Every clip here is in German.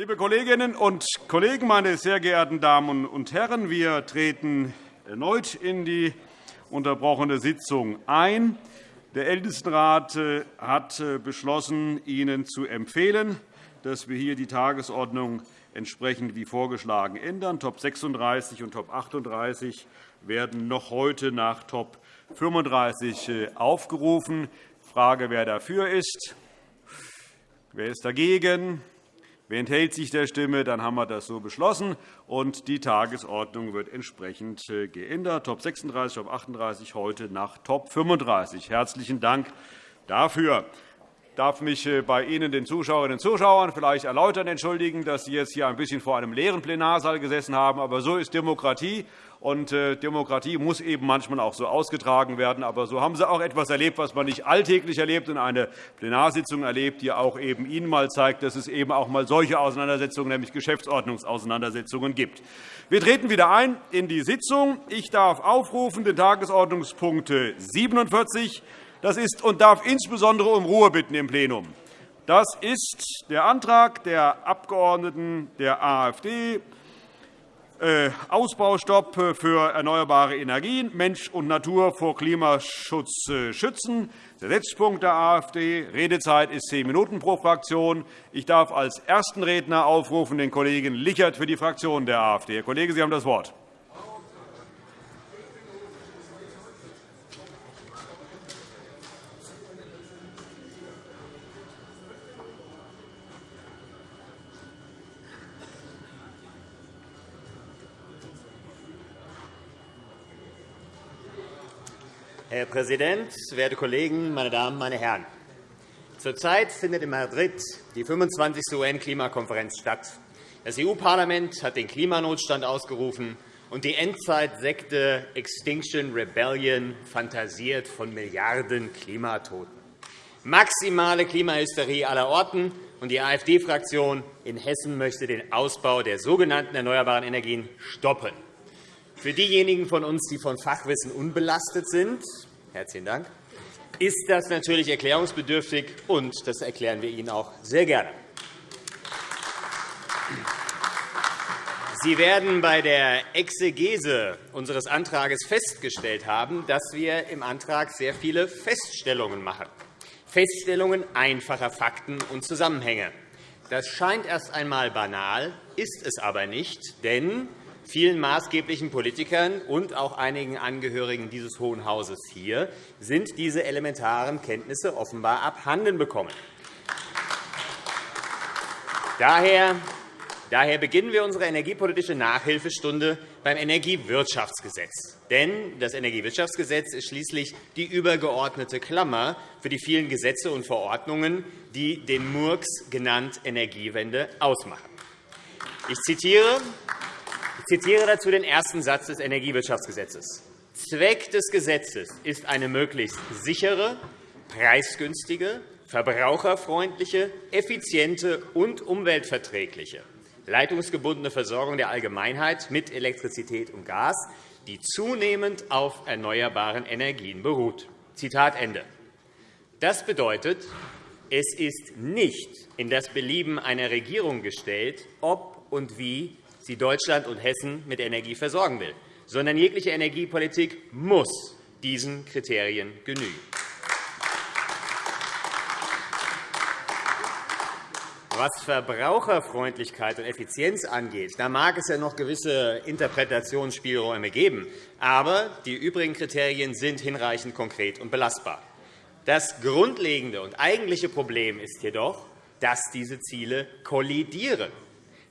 Liebe Kolleginnen und Kollegen, meine sehr geehrten Damen und Herren! Wir treten erneut in die unterbrochene Sitzung ein. Der Ältestenrat äh, hat äh, beschlossen, Ihnen zu empfehlen, dass wir hier die Tagesordnung entsprechend wie vorgeschlagen ändern. Top 36 und Top 38 werden noch heute nach Top 35 äh, aufgerufen. Frage, wer dafür ist. Wer ist dagegen? Wer enthält sich der Stimme? Dann haben wir das so beschlossen. und Die Tagesordnung wird entsprechend äh, geändert. Top 36, Top 38 heute nach Top 35. Herzlichen Dank dafür. Ich darf mich äh, bei Ihnen, den Zuschauerinnen und Zuschauern, vielleicht erläutern entschuldigen, dass Sie jetzt hier ein bisschen vor einem leeren Plenarsaal gesessen haben. Aber so ist Demokratie. Und äh, Demokratie muss eben manchmal auch so ausgetragen werden. Aber so haben Sie auch etwas erlebt, was man nicht alltäglich erlebt, und eine Plenarsitzung erlebt, die auch eben Ihnen mal zeigt, dass es eben auch mal solche Auseinandersetzungen, nämlich Geschäftsordnungsauseinandersetzungen gibt. Wir treten wieder ein in die Sitzung. Ich darf aufrufen den Tagesordnungspunkt 47. Das ist und darf insbesondere um Ruhe bitten im Plenum. Das ist der Antrag der Abgeordneten der AfD, Ausbaustopp für erneuerbare Energien, Mensch und Natur vor Klimaschutz äh, schützen. Der Setzpunkt der AfD. Redezeit ist zehn Minuten pro Fraktion. Ich darf als ersten Redner aufrufen den Kollegen Lichert für die Fraktion der AfD. Herr Kollege, Sie haben das Wort. Herr Präsident, werte Kollegen, meine Damen, meine Herren! Zurzeit findet in Madrid die 25. UN-Klimakonferenz statt. Das EU-Parlament hat den Klimanotstand ausgerufen, und die Endzeitsekte Extinction Rebellion fantasiert von Milliarden Klimatoten. Maximale Klimahysterie aller Orten, und die AfD-Fraktion in Hessen möchte den Ausbau der sogenannten erneuerbaren Energien stoppen. Für diejenigen von uns, die von Fachwissen unbelastet sind, herzlichen Dank, ist das natürlich erklärungsbedürftig, und das erklären wir Ihnen auch sehr gerne. Sie werden bei der Exegese unseres Antrags festgestellt haben, dass wir im Antrag sehr viele Feststellungen machen. Feststellungen einfacher Fakten und Zusammenhänge. Das scheint erst einmal banal, ist es aber nicht, denn vielen maßgeblichen Politikern und auch einigen Angehörigen dieses Hohen Hauses hier sind diese elementaren Kenntnisse offenbar abhanden bekommen. Daher beginnen wir unsere energiepolitische Nachhilfestunde beim Energiewirtschaftsgesetz. Denn das Energiewirtschaftsgesetz ist schließlich die übergeordnete Klammer für die vielen Gesetze und Verordnungen, die den Murks genannt Energiewende ausmachen. Ich zitiere zitiere dazu den ersten Satz des Energiewirtschaftsgesetzes. Zweck des Gesetzes ist eine möglichst sichere, preisgünstige, verbraucherfreundliche, effiziente und umweltverträgliche leitungsgebundene Versorgung der Allgemeinheit mit Elektrizität und Gas, die zunehmend auf erneuerbaren Energien beruht. Zitat Ende. Das bedeutet, es ist nicht in das Belieben einer Regierung gestellt, ob und wie sie Deutschland und Hessen mit Energie versorgen will, sondern jegliche Energiepolitik muss diesen Kriterien genügen. Was Verbraucherfreundlichkeit und Effizienz angeht, da mag es ja noch gewisse Interpretationsspielräume geben. Aber die übrigen Kriterien sind hinreichend konkret und belastbar. Das grundlegende und eigentliche Problem ist jedoch, dass diese Ziele kollidieren.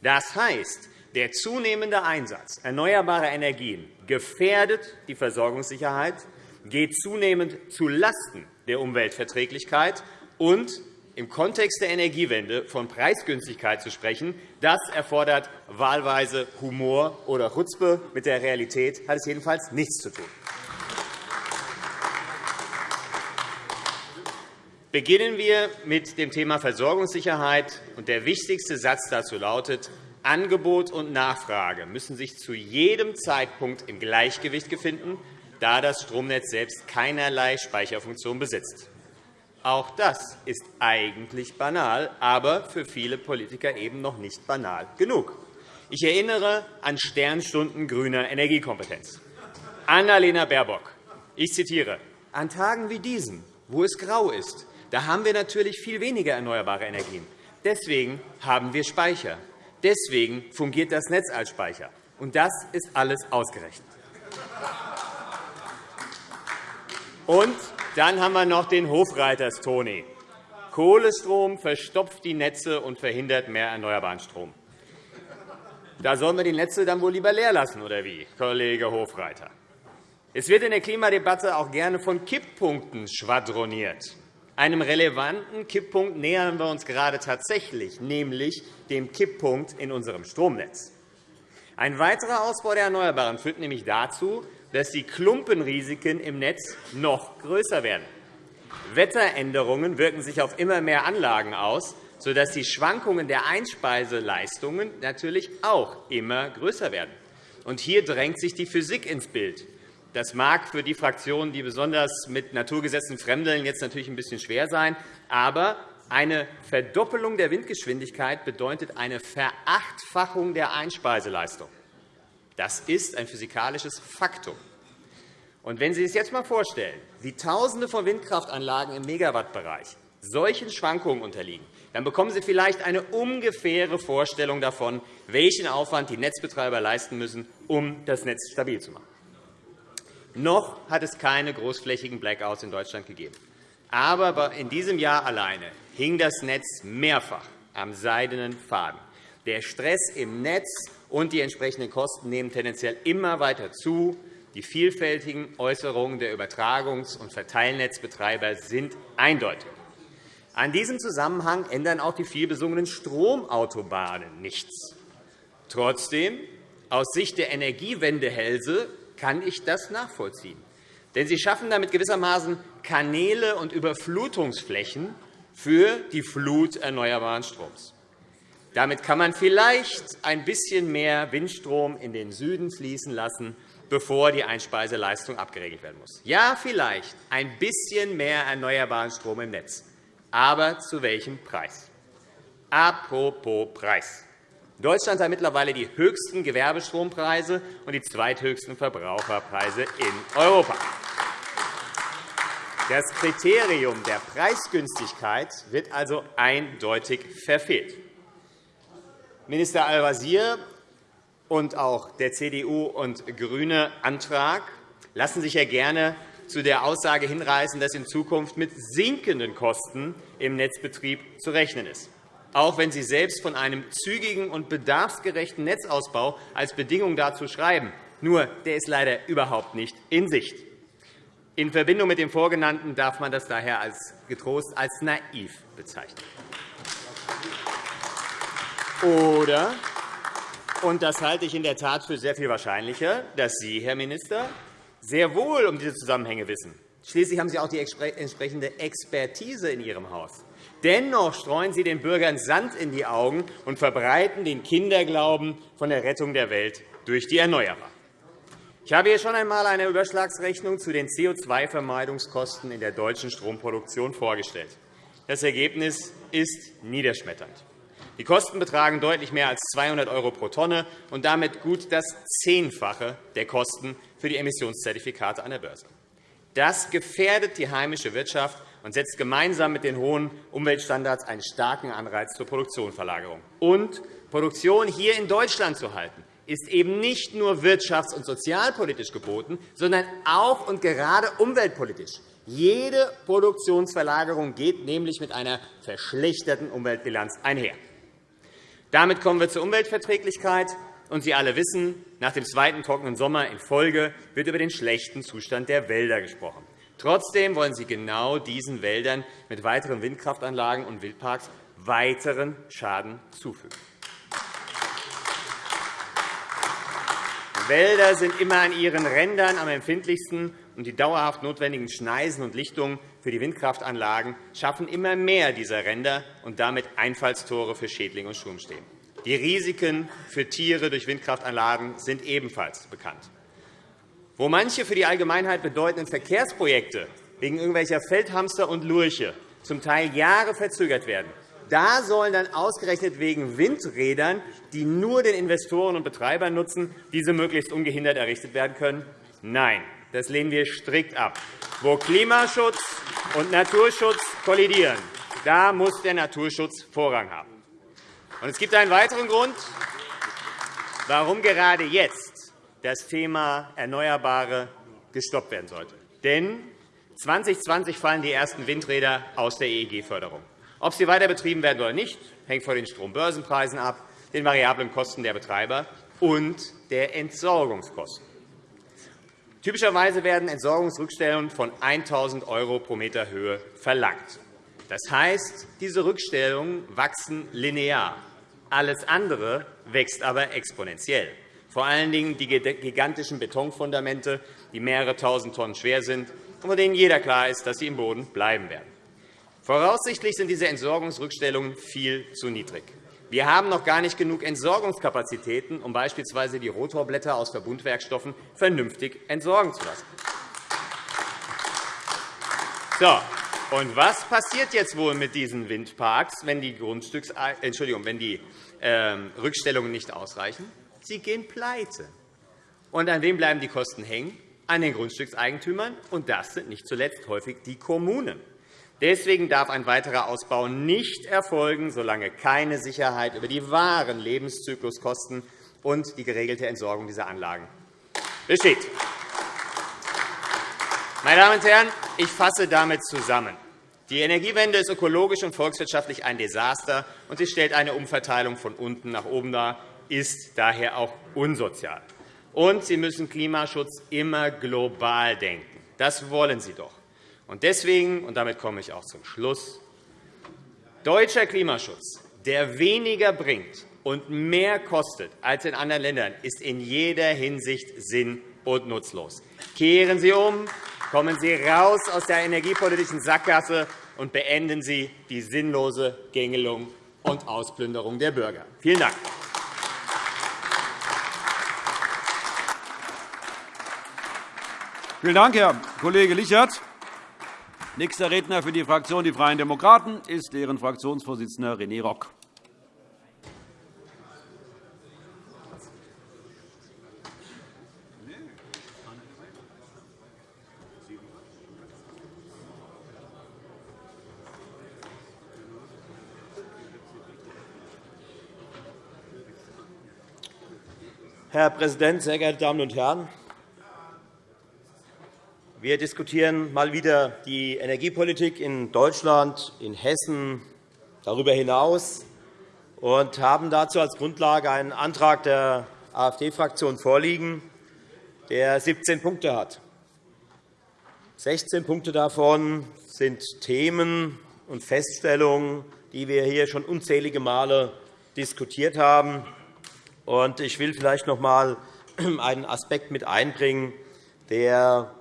Das heißt, der zunehmende Einsatz erneuerbarer Energien gefährdet die Versorgungssicherheit, geht zunehmend zulasten der Umweltverträglichkeit und im Kontext der Energiewende von Preisgünstigkeit zu sprechen, das erfordert wahlweise Humor oder Chutzpe. Mit der Realität hat es jedenfalls nichts zu tun. Beginnen wir mit dem Thema Versorgungssicherheit. Der wichtigste Satz dazu lautet, Angebot und Nachfrage müssen sich zu jedem Zeitpunkt im Gleichgewicht befinden, da das Stromnetz selbst keinerlei Speicherfunktion besitzt. Auch das ist eigentlich banal, aber für viele Politiker eben noch nicht banal genug. Ich erinnere an Sternstunden grüner Energiekompetenz. Annalena Baerbock, ich zitiere, an Tagen wie diesen, wo es grau ist, da haben wir natürlich viel weniger erneuerbare Energien. Deswegen haben wir Speicher. Deswegen fungiert das Netz als Speicher. Und das ist alles ausgerechnet. Und dann haben wir noch den Hofreiters Toni. Kohlestrom verstopft die Netze und verhindert mehr erneuerbaren Strom. Da sollen wir die Netze dann wohl lieber leer lassen, oder wie, Kollege Hofreiter? Es wird in der Klimadebatte auch gerne von Kipppunkten schwadroniert. Einem relevanten Kipppunkt nähern wir uns gerade tatsächlich, nämlich dem Kipppunkt in unserem Stromnetz. Ein weiterer Ausbau der Erneuerbaren führt nämlich dazu, dass die Klumpenrisiken im Netz noch größer werden. Wetteränderungen wirken sich auf immer mehr Anlagen aus, sodass die Schwankungen der Einspeiseleistungen natürlich auch immer größer werden. Hier drängt sich die Physik ins Bild. Das mag für die Fraktionen, die besonders mit Naturgesetzen fremdeln, jetzt natürlich ein bisschen schwer sein. Aber eine Verdoppelung der Windgeschwindigkeit bedeutet eine Verachtfachung der Einspeiseleistung. Das ist ein physikalisches Faktum. Und wenn Sie sich jetzt einmal vorstellen, wie Tausende von Windkraftanlagen im Megawattbereich solchen Schwankungen unterliegen, dann bekommen Sie vielleicht eine ungefähre Vorstellung davon, welchen Aufwand die Netzbetreiber leisten müssen, um das Netz stabil zu machen. Noch hat es keine großflächigen Blackouts in Deutschland gegeben. Aber in diesem Jahr alleine hing das Netz mehrfach am seidenen Faden. Der Stress im Netz und die entsprechenden Kosten nehmen tendenziell immer weiter zu. Die vielfältigen Äußerungen der Übertragungs- und Verteilnetzbetreiber sind eindeutig. An diesem Zusammenhang ändern auch die vielbesungenen Stromautobahnen nichts. Trotzdem, aus Sicht der Energiewendehälse kann ich das nachvollziehen. Denn sie schaffen damit gewissermaßen Kanäle und Überflutungsflächen für die Flut erneuerbaren Stroms. Damit kann man vielleicht ein bisschen mehr Windstrom in den Süden fließen lassen, bevor die Einspeiseleistung abgeregelt werden muss. Ja, vielleicht ein bisschen mehr erneuerbaren Strom im Netz. Aber zu welchem Preis? Apropos Preis. Deutschland hat mittlerweile die höchsten Gewerbestrompreise und die zweithöchsten Verbraucherpreise in Europa. Das Kriterium der Preisgünstigkeit wird also eindeutig verfehlt. Minister Al-Wazir und auch der CDU und GRÜNE Antrag lassen sich ja gerne zu der Aussage hinreißen, dass in Zukunft mit sinkenden Kosten im Netzbetrieb zu rechnen ist auch wenn Sie selbst von einem zügigen und bedarfsgerechten Netzausbau als Bedingung dazu schreiben. Nur, der ist leider überhaupt nicht in Sicht. In Verbindung mit dem Vorgenannten darf man das daher als getrost als naiv bezeichnen. Oder, und das halte ich in der Tat für sehr viel wahrscheinlicher, dass Sie, Herr Minister, sehr wohl um diese Zusammenhänge wissen. Schließlich haben Sie auch die entsprechende Expertise in Ihrem Haus. Dennoch streuen Sie den Bürgern Sand in die Augen und verbreiten den Kinderglauben von der Rettung der Welt durch die Erneuerbaren. Ich habe hier schon einmal eine Überschlagsrechnung zu den CO2-Vermeidungskosten in der deutschen Stromproduktion vorgestellt. Das Ergebnis ist niederschmetternd. Die Kosten betragen deutlich mehr als 200 € pro Tonne und damit gut das Zehnfache der Kosten für die Emissionszertifikate an der Börse. Das gefährdet die heimische Wirtschaft und setzt gemeinsam mit den hohen Umweltstandards einen starken Anreiz zur Produktionsverlagerung. Und Produktion hier in Deutschland zu halten, ist eben nicht nur wirtschafts- und sozialpolitisch geboten, sondern auch und gerade umweltpolitisch. Jede Produktionsverlagerung geht nämlich mit einer verschlechterten Umweltbilanz einher. Damit kommen wir zur Umweltverträglichkeit. Und Sie alle wissen, nach dem zweiten trockenen Sommer in Folge wird über den schlechten Zustand der Wälder gesprochen. Trotzdem wollen Sie genau diesen Wäldern mit weiteren Windkraftanlagen und Wildparks weiteren Schaden zufügen. Wälder sind immer an ihren Rändern am empfindlichsten, und die dauerhaft notwendigen Schneisen und Lichtungen für die Windkraftanlagen schaffen immer mehr dieser Ränder und damit Einfallstore für Schädlinge und Sturmstäben. Die Risiken für Tiere durch Windkraftanlagen sind ebenfalls bekannt. Wo manche für die Allgemeinheit bedeutenden Verkehrsprojekte wegen irgendwelcher Feldhamster und Lurche zum Teil Jahre verzögert werden. Da sollen dann ausgerechnet wegen Windrädern, die nur den Investoren und Betreibern nutzen, diese möglichst ungehindert errichtet werden können? Nein, das lehnen wir strikt ab. Wo Klimaschutz und Naturschutz kollidieren, da muss der Naturschutz Vorrang haben. Es gibt einen weiteren Grund, warum gerade jetzt das Thema Erneuerbare gestoppt werden sollte. Denn 2020 fallen die ersten Windräder aus der EEG-Förderung. Ob sie weiter betrieben werden oder nicht, hängt von den Strombörsenpreisen ab, den variablen Kosten der Betreiber und der Entsorgungskosten. Typischerweise werden Entsorgungsrückstellungen von 1.000 € pro Meter Höhe verlangt. Das heißt, diese Rückstellungen wachsen linear. Alles andere wächst aber exponentiell. Vor allen Dingen die gigantischen Betonfundamente, die mehrere Tausend Tonnen schwer sind und von denen jeder klar ist, dass sie im Boden bleiben werden. Voraussichtlich sind diese Entsorgungsrückstellungen viel zu niedrig. Wir haben noch gar nicht genug Entsorgungskapazitäten, um beispielsweise die Rotorblätter aus Verbundwerkstoffen vernünftig entsorgen zu lassen. So, und was passiert jetzt wohl mit diesen Windparks, wenn die, Grundstücks Entschuldigung, wenn die ähm, Rückstellungen nicht ausreichen? Sie gehen pleite. Und an wem bleiben die Kosten hängen? An den Grundstückseigentümern. Und das sind nicht zuletzt häufig die Kommunen. Deswegen darf ein weiterer Ausbau nicht erfolgen, solange keine Sicherheit über die wahren Lebenszykluskosten und die geregelte Entsorgung dieser Anlagen besteht. Meine Damen und Herren, ich fasse damit zusammen. Die Energiewende ist ökologisch und volkswirtschaftlich ein Desaster, und sie stellt eine Umverteilung von unten nach oben dar, ist daher auch unsozial. Und Sie müssen Klimaschutz immer global denken. Das wollen Sie doch. Und deswegen, und damit komme ich auch zum Schluss, deutscher Klimaschutz, der weniger bringt und mehr kostet als in anderen Ländern, ist in jeder Hinsicht sinn- und nutzlos. Kehren Sie um, kommen Sie raus aus der energiepolitischen Sackgasse und beenden Sie die sinnlose Gängelung und Ausplünderung der Bürger. Vielen Dank. Vielen Dank, Herr Kollege Lichert. Nächster Redner für die Fraktion Die Freien Demokraten ist deren Fraktionsvorsitzender René Rock. Herr Präsident, sehr geehrte Damen und Herren! Wir diskutieren mal wieder die Energiepolitik in Deutschland, in Hessen, darüber hinaus und haben dazu als Grundlage einen Antrag der AfD-Fraktion vorliegen, der 17 Punkte hat. 16 Punkte davon sind Themen und Feststellungen, die wir hier schon unzählige Male diskutiert haben. Ich will vielleicht noch einmal einen Aspekt mit einbringen, der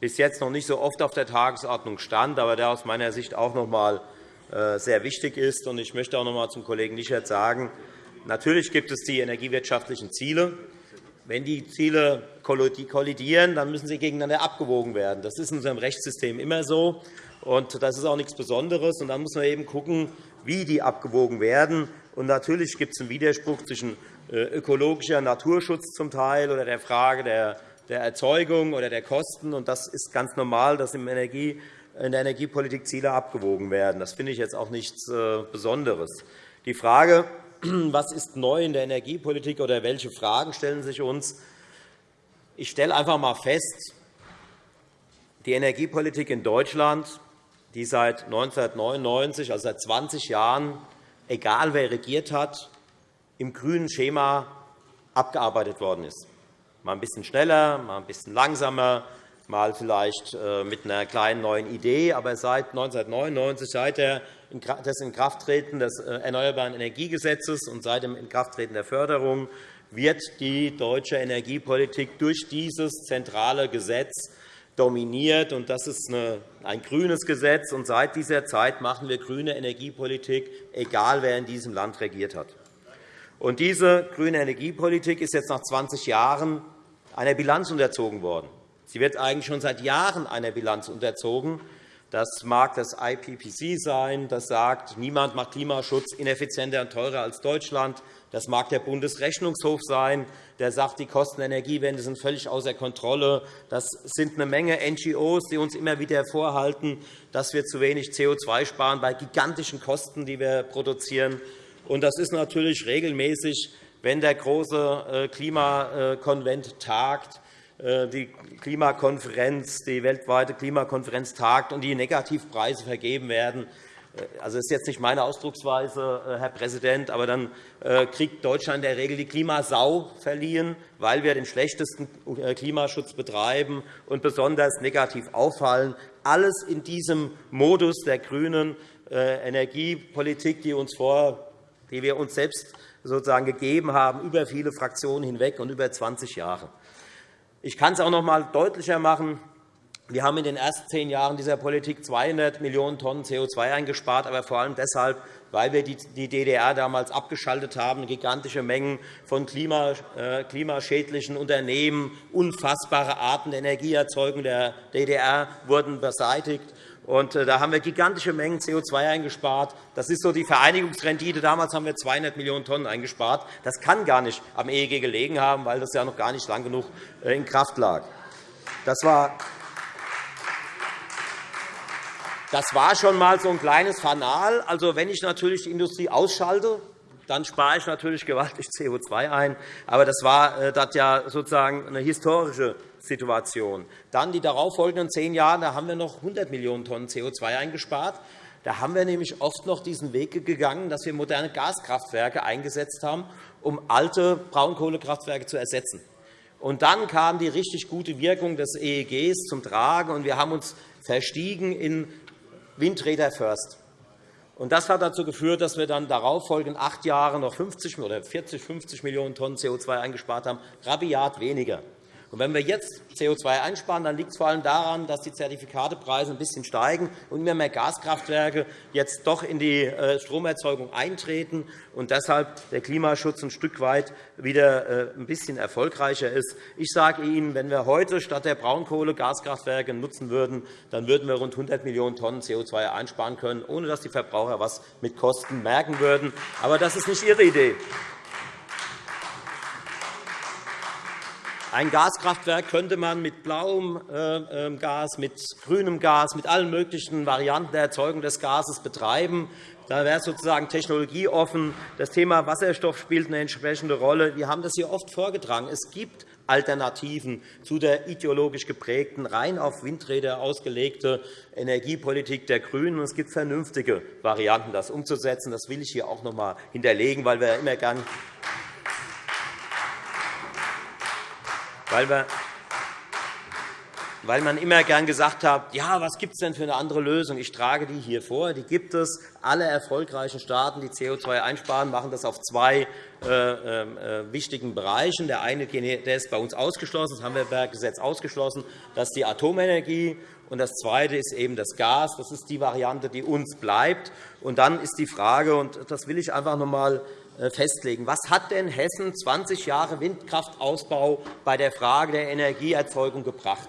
bis jetzt noch nicht so oft auf der Tagesordnung stand, aber der aus meiner Sicht auch noch einmal äh, sehr wichtig ist. Ich möchte auch noch einmal zum Kollegen Lichert sagen, natürlich gibt es die energiewirtschaftlichen Ziele. Wenn die Ziele kollidieren, dann müssen sie gegeneinander abgewogen werden. Das ist in unserem Rechtssystem immer so, und das ist auch nichts Besonderes. Dann muss man eben schauen, wie die abgewogen werden. Natürlich gibt es einen Widerspruch zwischen äh, ökologischer Naturschutz zum Teil oder der Frage der der Erzeugung oder der Kosten. Und das ist ganz normal, dass in der Energiepolitik Ziele abgewogen werden. Das finde ich jetzt auch nichts äh, Besonderes. Die Frage, was ist neu in der Energiepolitik oder welche Fragen stellen sich uns? Ich stelle einfach einmal fest, die Energiepolitik in Deutschland, die seit 1999, also seit 20 Jahren, egal wer regiert hat, im grünen Schema abgearbeitet worden ist mal ein bisschen schneller, mal ein bisschen langsamer, mal vielleicht äh, mit einer kleinen neuen Idee. Aber seit 1999, seit des Inkrafttreten des äh, Erneuerbaren Energiegesetzes und seit dem Inkrafttreten der Förderung wird die deutsche Energiepolitik durch dieses zentrale Gesetz dominiert. Das ist ein grünes Gesetz. Seit dieser Zeit machen wir grüne Energiepolitik, egal wer in diesem Land regiert hat. Diese grüne Energiepolitik ist jetzt nach 20 Jahren einer Bilanz unterzogen worden. Sie wird eigentlich schon seit Jahren einer Bilanz unterzogen. Das mag das IPPC sein, das sagt, niemand macht Klimaschutz ineffizienter und teurer als Deutschland. Das mag der Bundesrechnungshof sein, der sagt, die Kosten der Energiewende sind völlig außer Kontrolle. Das sind eine Menge NGOs, die uns immer wieder vorhalten, dass wir zu wenig CO2 sparen bei gigantischen Kosten, die wir produzieren. Und das ist natürlich regelmäßig, wenn der große äh, Klimakonvent tagt, äh, die Klimakonferenz, die weltweite Klimakonferenz tagt und die Negativpreise vergeben werden. Äh, also, das ist jetzt nicht meine Ausdrucksweise, Herr Präsident, aber dann kriegt Deutschland in der Regel die Klimasau verliehen, weil wir den schlechtesten Klimaschutz betreiben und besonders negativ auffallen. Alles in diesem Modus der grünen Energiepolitik, die, die wir uns selbst sozusagen gegeben haben, über viele Fraktionen hinweg und über 20 Jahre. Ich kann es auch noch einmal deutlicher machen. Wir haben in den ersten zehn Jahren dieser Politik 200 Millionen Tonnen CO2 eingespart, aber vor allem deshalb, weil wir die DDR damals abgeschaltet haben, gigantische Mengen von äh, klimaschädlichen Unternehmen, unfassbare Arten der Energieerzeugung der DDR wurden beseitigt. Und äh, da haben wir gigantische Mengen CO2 eingespart. Das ist so die Vereinigungsrendite. Damals haben wir 200 Millionen Tonnen eingespart. Das kann gar nicht am EEG gelegen haben, weil das ja noch gar nicht lang genug äh, in Kraft lag. Das war das war schon einmal so ein kleines Fanal. Also, wenn ich natürlich die Industrie ausschalte, dann spare ich natürlich gewaltig CO2 ein. Aber das war äh, das ja sozusagen eine historische Situation. Dann die darauffolgenden zehn Jahre, da haben wir noch 100 Millionen Tonnen CO2 eingespart. Da haben wir nämlich oft noch diesen Weg gegangen, dass wir moderne Gaskraftwerke eingesetzt haben, um alte Braunkohlekraftwerke zu ersetzen. Und dann kam die richtig gute Wirkung des EEGs zum Tragen, und wir haben uns verstiegen in Windräder First. Und das hat dazu geführt, dass wir dann darauffolgend acht Jahre noch 50 oder 40, 50 Millionen Tonnen CO2 eingespart haben, rabiat weniger. Und wenn wir jetzt CO2 einsparen, dann liegt es vor allem daran, dass die Zertifikatepreise ein bisschen steigen und immer mehr Gaskraftwerke jetzt doch in die äh, Stromerzeugung eintreten und deshalb der Klimaschutz ein Stück weit wieder äh, ein bisschen erfolgreicher ist. Ich sage Ihnen, wenn wir heute statt der Braunkohle Gaskraftwerke nutzen würden, dann würden wir rund 100 Millionen Tonnen CO2 einsparen können, ohne dass die Verbraucher etwas mit Kosten merken würden. Aber das ist nicht Ihre Idee. Ein Gaskraftwerk könnte man mit blauem äh, ähm, Gas, mit grünem Gas, mit allen möglichen Varianten der Erzeugung des Gases betreiben. Da wäre es sozusagen technologieoffen. Das Thema Wasserstoff spielt eine entsprechende Rolle. Wir haben das hier oft vorgetragen. Es gibt Alternativen zu der ideologisch geprägten, rein auf Windräder ausgelegte Energiepolitik der GRÜNEN. Es gibt vernünftige Varianten, das umzusetzen. Das will ich hier auch noch einmal hinterlegen, weil wir immer gern weil, wir, man immer gern gesagt hat, ja, was gibt es denn für eine andere Lösung? Ich trage die hier vor. Die gibt es. Alle erfolgreichen Staaten, die CO2 einsparen, machen das auf zwei äh, äh, wichtigen Bereichen. Der eine der ist bei uns ausgeschlossen, das Hammerberg-Gesetz ausgeschlossen, das ist die Atomenergie. Und das Zweite ist eben das Gas. Das ist die Variante, die uns bleibt. Und dann ist die Frage, und das will ich einfach noch einmal festlegen. Was hat denn Hessen 20 Jahre Windkraftausbau bei der Frage der Energieerzeugung gebracht?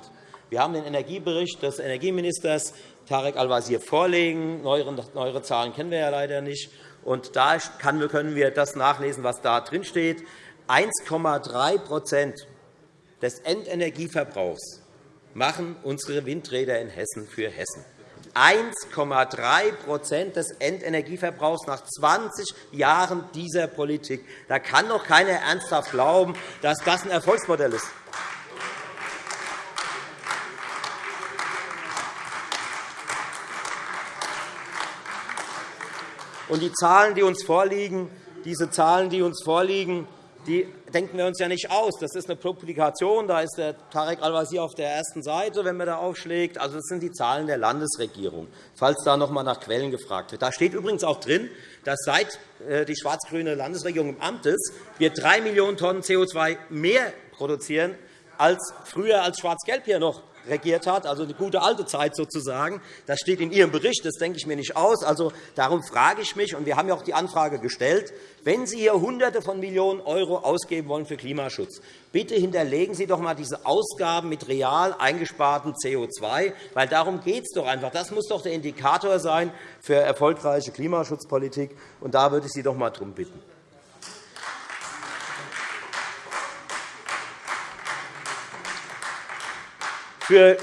Wir haben den Energiebericht des Energieministers Tarek Al-Wazir vorlegen. Neuere Zahlen kennen wir ja leider nicht. Und da können wir das nachlesen, was da drinsteht. 1,3% des Endenergieverbrauchs machen unsere Windräder in Hessen für Hessen. 1,3% des Endenergieverbrauchs nach 20 Jahren dieser Politik. Da kann doch keiner ernsthaft glauben, dass das ein Erfolgsmodell ist. Und die Zahlen, die uns vorliegen, diese Zahlen, die uns vorliegen, die denken wir uns ja nicht aus. Das ist eine Publikation. Da ist der Tarek Al-Wazir auf der ersten Seite, wenn man da aufschlägt. Also, das sind die Zahlen der Landesregierung, falls da noch einmal nach Quellen gefragt wird. Da steht übrigens auch drin, dass seit äh, die schwarz-grüne Landesregierung im Amt ist, wir 3 Millionen Tonnen CO2 mehr produzieren als früher, als Schwarz-Gelb hier noch regiert hat, also eine gute alte Zeit sozusagen. Das steht in Ihrem Bericht, das denke ich mir nicht aus. Also, darum frage ich mich, und wir haben ja auch die Anfrage gestellt, wenn Sie hier Hunderte von Millionen € ausgeben wollen für Klimaschutz, bitte hinterlegen Sie doch einmal diese Ausgaben mit real eingespartem CO2, weil darum geht es doch einfach. Das muss doch der Indikator sein für erfolgreiche Klimaschutzpolitik. Und da würde ich Sie doch einmal darum bitten. Für,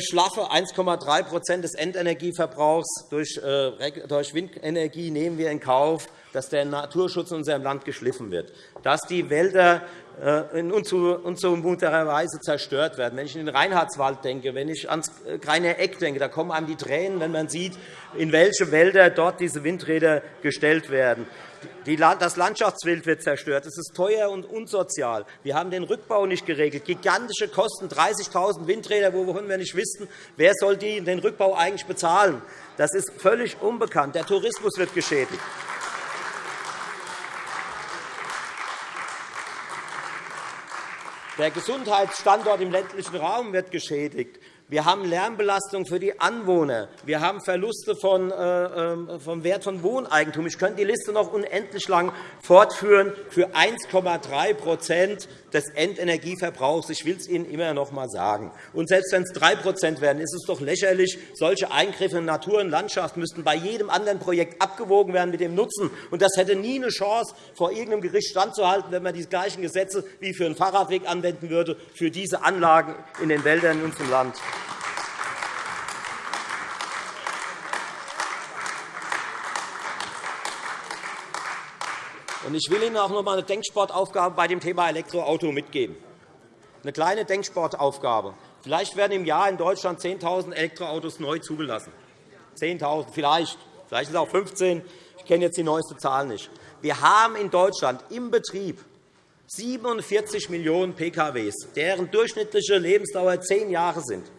schlaffe 1,3% des Endenergieverbrauchs durch, äh, durch Windenergie nehmen wir in Kauf, dass der Naturschutz in unserem Land geschliffen wird, dass die Wälder äh, in unzumutbarer Weise zerstört werden. Wenn ich in den Reinhardswald denke, wenn ich ans Greiner Eck denke, da kommen einem die Tränen, wenn man sieht, in welche Wälder dort diese Windräder gestellt werden. Das Landschaftsbild wird zerstört. Es ist teuer und unsozial. Wir haben den Rückbau nicht geregelt. Gigantische Kosten, 30.000 Windräder, wovon wir nicht wissen, wer soll den Rückbau eigentlich bezahlen. Das ist völlig unbekannt. Der Tourismus wird geschädigt. Der Gesundheitsstandort im ländlichen Raum wird geschädigt. Wir haben Lärmbelastung für die Anwohner. Wir haben Verluste von, äh, ähm, vom Wert von Wohneigentum. Ich könnte die Liste noch unendlich lang fortführen für 1,3% des Endenergieverbrauchs. Ich will es Ihnen immer noch einmal sagen. Und selbst wenn es 3% werden, ist es doch lächerlich. Solche Eingriffe in Natur und Landschaft müssten bei jedem anderen Projekt abgewogen werden mit dem Nutzen. Und das hätte nie eine Chance, vor irgendeinem Gericht standzuhalten, wenn man die gleichen Gesetze wie für einen Fahrradweg anwenden würde, für diese Anlagen in den Wäldern in unserem Land. Ich will Ihnen auch noch einmal eine Denksportaufgabe bei dem Thema Elektroauto mitgeben. Eine kleine Denksportaufgabe. Vielleicht werden im Jahr in Deutschland 10.000 Elektroautos neu zugelassen. 10.000 vielleicht. Vielleicht sind es auch 15. Ich kenne jetzt die neueste Zahl nicht. Wir haben in Deutschland im Betrieb 47 Millionen PKWs, deren durchschnittliche Lebensdauer zehn Jahre sind.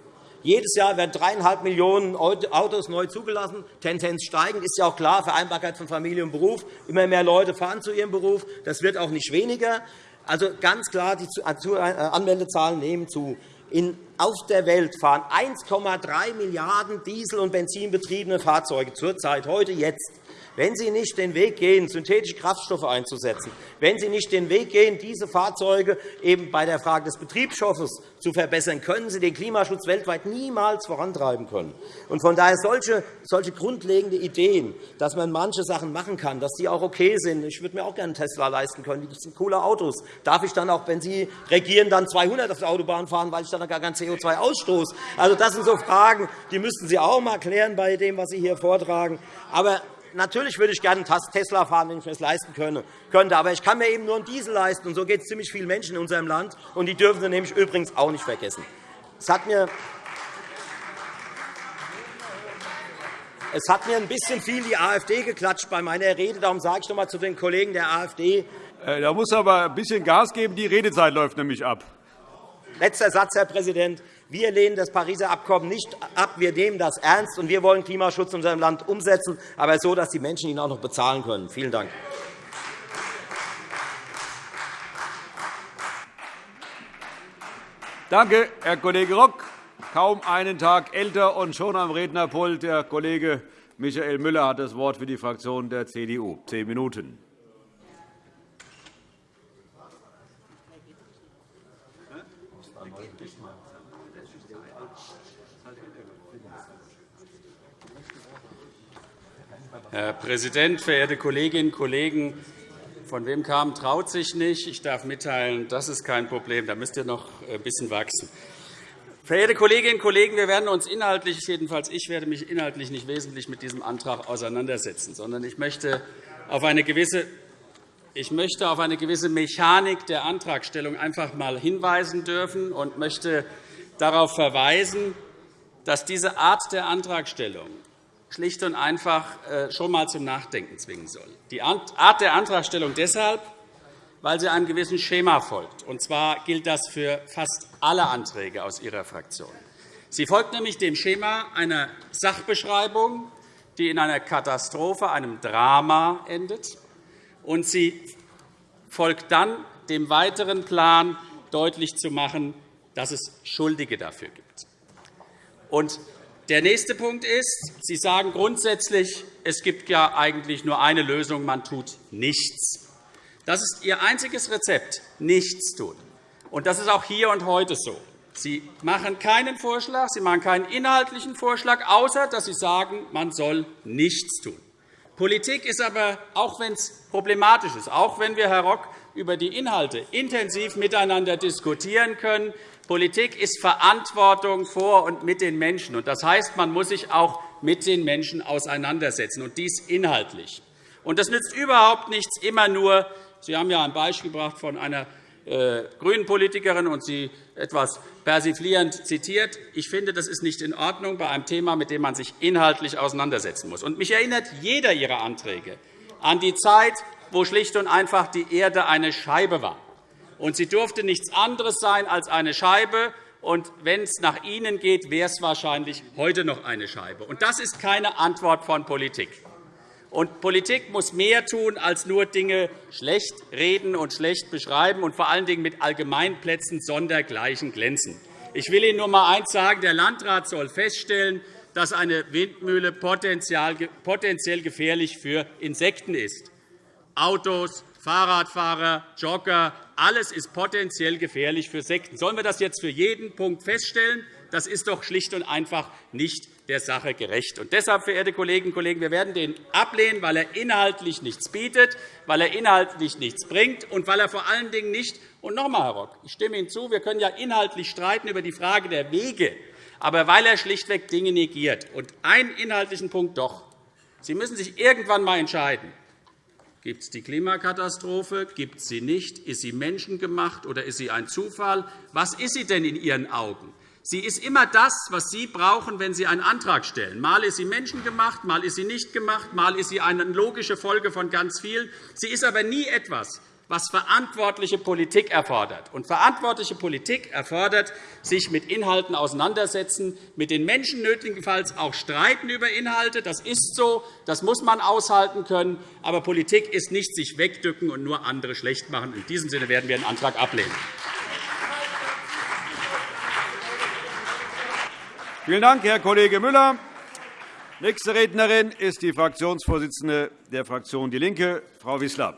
Jedes Jahr werden 3,5 Millionen Autos neu zugelassen, Tendenz steigend. ist ja auch klar, Vereinbarkeit von Familie und Beruf. Immer mehr Leute fahren zu ihrem Beruf. Das wird auch nicht weniger. Also ganz klar, die äh, Anmeldezahlen nehmen zu. In, auf der Welt fahren 1,3 Milliarden Diesel- und Benzinbetriebene Fahrzeuge zurzeit, heute, jetzt. Wenn Sie nicht den Weg gehen, synthetische Kraftstoffe einzusetzen, wenn Sie nicht den Weg gehen, diese Fahrzeuge eben bei der Frage des Betriebsstoffes zu verbessern, können Sie den Klimaschutz weltweit niemals vorantreiben können. Und von daher solche, solche grundlegende Ideen, dass man manche Sachen machen kann, dass die auch okay sind. Ich würde mir auch gerne einen Tesla leisten können. Das sind coole Autos. Darf ich dann auch, wenn Sie regieren, dann 200 auf der Autobahn fahren, weil ich dann gar kein CO2 ausstoße? Also, das sind so Fragen, die müssten Sie auch mal klären bei dem, was Sie hier vortragen. Aber natürlich würde ich gerne einen Tesla fahren, wenn ich mir das leisten könnte. Aber ich kann mir eben nur einen Diesel leisten. Und so geht es ziemlich vielen Menschen in unserem Land. Und die dürfen Sie nämlich übrigens auch nicht vergessen. Es hat mir Es hat mir ein bisschen viel die AfD geklatscht bei meiner Rede. Darum sage ich noch einmal zu den Kollegen der AfD. Äh, da muss aber ein bisschen Gas geben. Die Redezeit läuft nämlich ab. Letzter Satz, Herr Präsident. Wir lehnen das Pariser Abkommen nicht ab. Wir nehmen das ernst, und wir wollen Klimaschutz in unserem Land umsetzen, aber so, dass die Menschen ihn auch noch bezahlen können. Vielen Dank. Danke, Herr Kollege Rock. Kaum einen Tag älter und schon am Rednerpult. Der Kollege Michael Müller hat das Wort für die Fraktion der CDU. Zehn Minuten. Herr Präsident, verehrte Kolleginnen und Kollegen! Von wem kam, traut sich nicht. Ich darf mitteilen, das ist kein Problem. Da müsst ihr noch ein bisschen wachsen. Verehrte Kolleginnen und Kollegen, wir werden uns inhaltlich, jedenfalls ich werde mich inhaltlich nicht wesentlich mit diesem Antrag auseinandersetzen, sondern ich möchte auf eine gewisse ich möchte auf eine gewisse Mechanik der Antragstellung einfach einmal hinweisen dürfen und möchte darauf verweisen, dass diese Art der Antragstellung schlicht und einfach äh, schon einmal zum Nachdenken zwingen soll. Die Art der Antragstellung deshalb, weil sie einem gewissen Schema folgt. Und zwar gilt das für fast alle Anträge aus Ihrer Fraktion. Sie folgt nämlich dem Schema einer Sachbeschreibung, die in einer Katastrophe, einem Drama endet. Und sie folgt dann dem weiteren Plan, deutlich zu machen, dass es Schuldige dafür gibt. Und der nächste Punkt ist, Sie sagen grundsätzlich, es gibt ja eigentlich nur eine Lösung, man tut nichts. Das ist Ihr einziges Rezept, nichts tun. Und das ist auch hier und heute so. Sie machen keinen Vorschlag, Sie machen keinen inhaltlichen Vorschlag, außer dass Sie sagen, man soll nichts tun. Politik ist aber, auch wenn es problematisch ist, auch wenn wir, Herr Rock, über die Inhalte intensiv miteinander diskutieren können, Politik ist Verantwortung vor und mit den Menschen. Das heißt, man muss sich auch mit den Menschen auseinandersetzen, und dies inhaltlich. Das nützt überhaupt nichts, immer nur Sie haben ja ein Beispiel gebracht von einer äh, grünen Politikerin und sie etwas persiflierend zitiert. Ich finde, das ist nicht in Ordnung bei einem Thema, mit dem man sich inhaltlich auseinandersetzen muss. Und mich erinnert jeder Ihrer Anträge an die Zeit, wo schlicht und einfach die Erde eine Scheibe war. Und sie durfte nichts anderes sein als eine Scheibe. Und wenn es nach Ihnen geht, wäre es wahrscheinlich heute noch eine Scheibe. Und das ist keine Antwort von Politik. Und Politik muss mehr tun, als nur Dinge schlecht reden und schlecht beschreiben und vor allen Dingen mit Allgemeinplätzen sondergleichen glänzen. Ich will Ihnen nur einmal eines sagen. Der Landrat soll feststellen, dass eine Windmühle potenziell gefährlich für Insekten ist. Autos, Fahrradfahrer, Jogger, alles ist potenziell gefährlich für Insekten. Sollen wir das jetzt für jeden Punkt feststellen? Das ist doch schlicht und einfach nicht der Sache gerecht. Und deshalb, verehrte Kolleginnen und Kollegen, wir werden den ablehnen, weil er inhaltlich nichts bietet, weil er inhaltlich nichts bringt und weil er vor allen Dingen nicht und noch einmal, Herr Rock, ich stimme Ihnen zu, wir können ja inhaltlich streiten über die Frage der Wege, aber weil er schlichtweg Dinge negiert. Und einen inhaltlichen Punkt doch. Sie müssen sich irgendwann einmal entscheiden. Gibt es die Klimakatastrophe? Gibt es sie nicht? Ist sie menschengemacht oder ist sie ein Zufall? Was ist sie denn in Ihren Augen? Sie ist immer das, was Sie brauchen, wenn Sie einen Antrag stellen. Mal ist sie menschengemacht, mal ist sie nicht gemacht, mal ist sie eine logische Folge von ganz vielen. Sie ist aber nie etwas, was verantwortliche Politik erfordert. Und verantwortliche Politik erfordert sich mit Inhalten auseinandersetzen, mit den Menschen nötigenfalls auch streiten über Inhalte. Das ist so, das muss man aushalten können. Aber Politik ist nicht sich wegdücken und nur andere schlecht machen. In diesem Sinne werden wir den Antrag ablehnen. Vielen Dank, Herr Kollege Müller. Nächste Rednerin ist die Fraktionsvorsitzende der Fraktion DIE LINKE, Frau Wissler.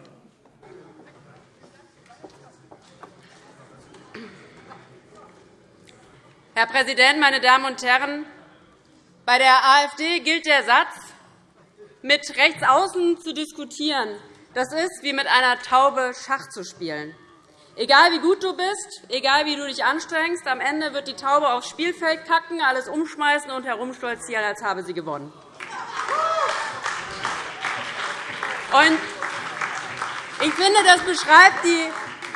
Herr Präsident, meine Damen und Herren! Bei der AfD gilt der Satz, mit Rechtsaußen zu diskutieren, das ist wie mit einer Taube Schach zu spielen. Egal wie gut du bist, egal wie du dich anstrengst, am Ende wird die Taube aufs Spielfeld kacken, alles umschmeißen und herumstolzieren, als habe sie gewonnen. ich finde, das beschreibt die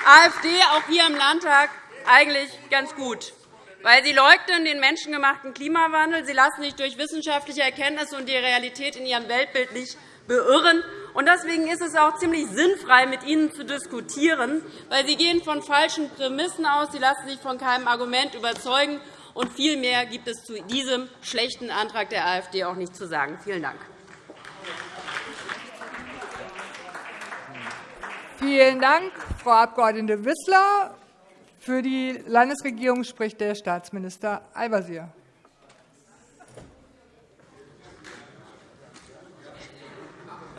AfD auch hier im Landtag eigentlich ganz gut. Weil sie leugnen den menschengemachten Klimawandel, sie lassen sich durch wissenschaftliche Erkenntnisse und die Realität in ihrem Weltbild nicht beirren. Deswegen ist es auch ziemlich sinnfrei, mit Ihnen zu diskutieren, weil Sie gehen von falschen Prämissen aus, Sie lassen sich von keinem Argument überzeugen, und viel mehr gibt es zu diesem schlechten Antrag der AfD auch nicht zu sagen. Vielen Dank. Vielen Dank, Frau Abg. Wissler. Für die Landesregierung spricht der Staatsminister Al-Wazir.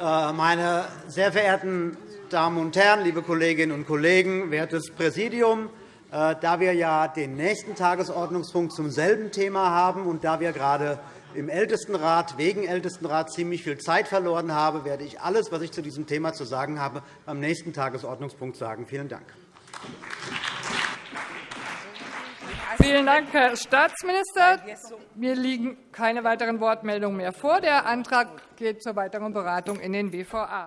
Meine sehr verehrten Damen und Herren, liebe Kolleginnen und Kollegen, wertes Präsidium! Äh, da wir ja den nächsten Tagesordnungspunkt zum selben Thema haben und da wir gerade im Ältestenrat, wegen Ältestenrat ziemlich viel Zeit verloren haben, werde ich alles, was ich zu diesem Thema zu sagen habe, beim nächsten Tagesordnungspunkt sagen. Vielen Dank. Vielen Dank, Herr Staatsminister. Mir liegen keine weiteren Wortmeldungen mehr vor. Der Antrag geht zur weiteren Beratung in den WVA.